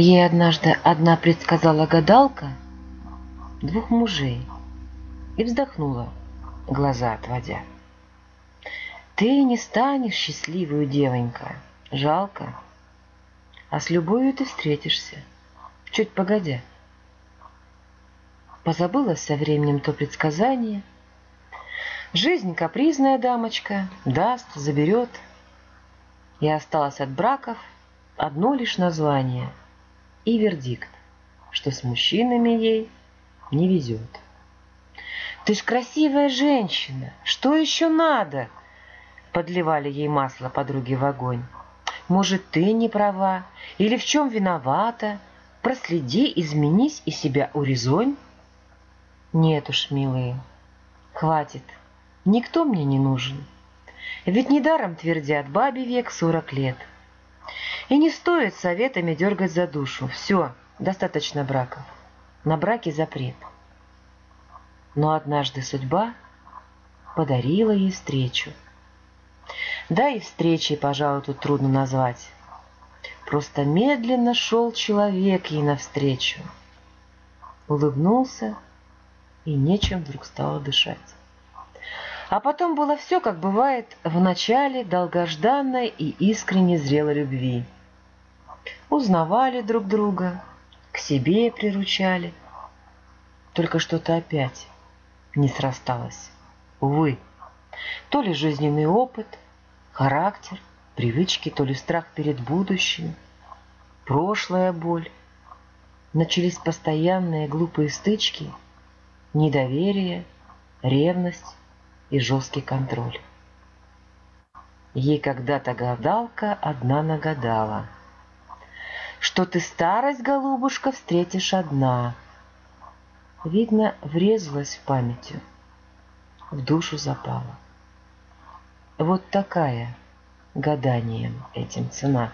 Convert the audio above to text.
Ей однажды одна предсказала гадалка двух мужей и вздохнула, глаза отводя. Ты не станешь счастливую девонька, жалко, а с любовью ты встретишься, чуть погодя. Позабыла со временем то предсказание. Жизнь капризная дамочка, даст, заберет. И осталось от браков одно лишь название и вердикт, что с мужчинами ей не везет. «Ты ж красивая женщина, что еще надо?» Подливали ей масло подруги в огонь. «Может, ты не права? Или в чем виновата? Проследи, изменись и себя урезонь?» «Нет уж, милые, хватит, никто мне не нужен. Ведь недаром твердят бабе век сорок лет. И не стоит советами дергать за душу. Все, достаточно браков. На браке запрет. Но однажды судьба подарила ей встречу. Да и встречей, пожалуй, тут трудно назвать. Просто медленно шел человек ей навстречу. Улыбнулся, и нечем вдруг стало дышать. А потом было все, как бывает в начале долгожданной и искренне зрелой любви. Узнавали друг друга, к себе приручали. Только что-то опять не срасталось. Увы, то ли жизненный опыт, характер, привычки, то ли страх перед будущим, прошлая боль. Начались постоянные глупые стычки, недоверие, ревность и жесткий контроль. Ей когда-то гадалка одна нагадала, что ты старость, голубушка, встретишь одна. Видно, врезалась в памятью, в душу запала. Вот такая гаданием этим цена.